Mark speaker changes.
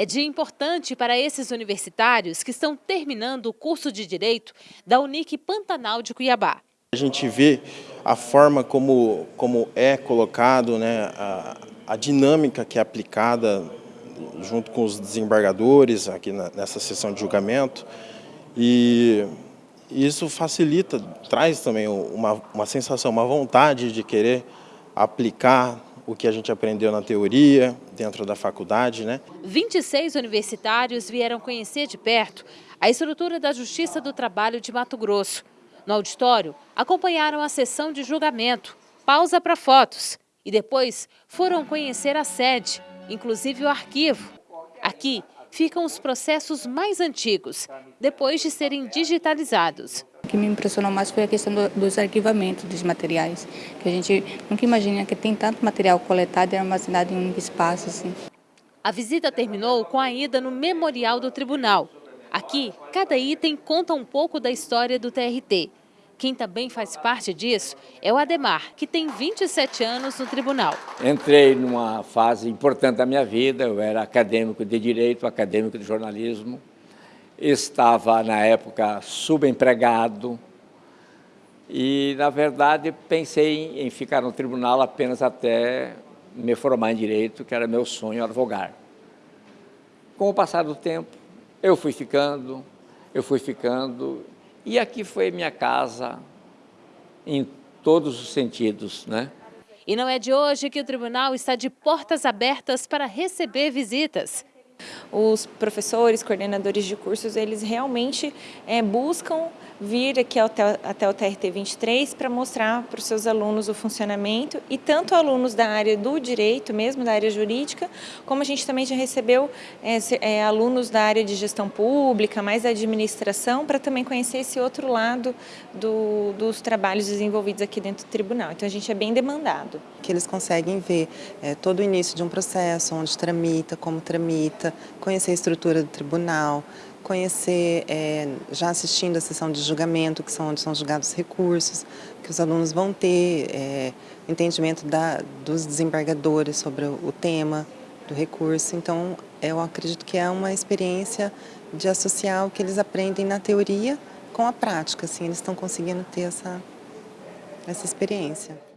Speaker 1: É dia importante para esses universitários que estão terminando o curso de Direito da Unic Pantanal de Cuiabá.
Speaker 2: A gente vê a forma como, como é colocado, né, a, a dinâmica que é aplicada junto com os desembargadores aqui na, nessa sessão de julgamento e isso facilita, traz também uma, uma sensação, uma vontade de querer aplicar o que a gente aprendeu na teoria, dentro da faculdade. Né?
Speaker 1: 26 universitários vieram conhecer de perto a estrutura da Justiça do Trabalho de Mato Grosso. No auditório, acompanharam a sessão de julgamento, pausa para fotos e depois foram conhecer a sede, inclusive o arquivo. Aqui ficam os processos mais antigos, depois de serem digitalizados.
Speaker 3: O que me impressionou mais foi a questão do, dos arquivamentos dos materiais, que a gente nunca imagina que tem tanto material coletado e armazenado em um espaço assim.
Speaker 1: A visita terminou com a ida no Memorial do Tribunal. Aqui, cada item conta um pouco da história do TRT. Quem também faz parte disso é o Ademar, que tem 27 anos no tribunal.
Speaker 4: Entrei numa fase importante da minha vida, eu era acadêmico de Direito, acadêmico de Jornalismo, estava na época subempregado e, na verdade, pensei em ficar no tribunal apenas até me formar em Direito, que era meu sonho advogar. Com o passar do tempo, eu fui ficando, eu fui ficando e aqui foi minha casa em todos os sentidos, né?
Speaker 1: E não é de hoje que o tribunal está de portas abertas para receber visitas.
Speaker 5: Os professores, coordenadores de cursos, eles realmente é, buscam vir aqui até, até o TRT 23 para mostrar para os seus alunos o funcionamento e tanto alunos da área do direito, mesmo da área jurídica, como a gente também já recebeu é, é, alunos da área de gestão pública, mais da administração, para também conhecer esse outro lado do, dos trabalhos desenvolvidos aqui dentro do tribunal. Então a gente é bem demandado.
Speaker 6: Que eles conseguem ver é, todo o início de um processo, onde tramita, como tramita, conhecer a estrutura do tribunal, conhecer, é, já assistindo a sessão de julgamento, que são onde são julgados os recursos, que os alunos vão ter é, entendimento da, dos desembargadores sobre o tema do recurso. Então, eu acredito que é uma experiência de associar o que eles aprendem na teoria com a prática, assim, eles estão conseguindo ter essa, essa experiência.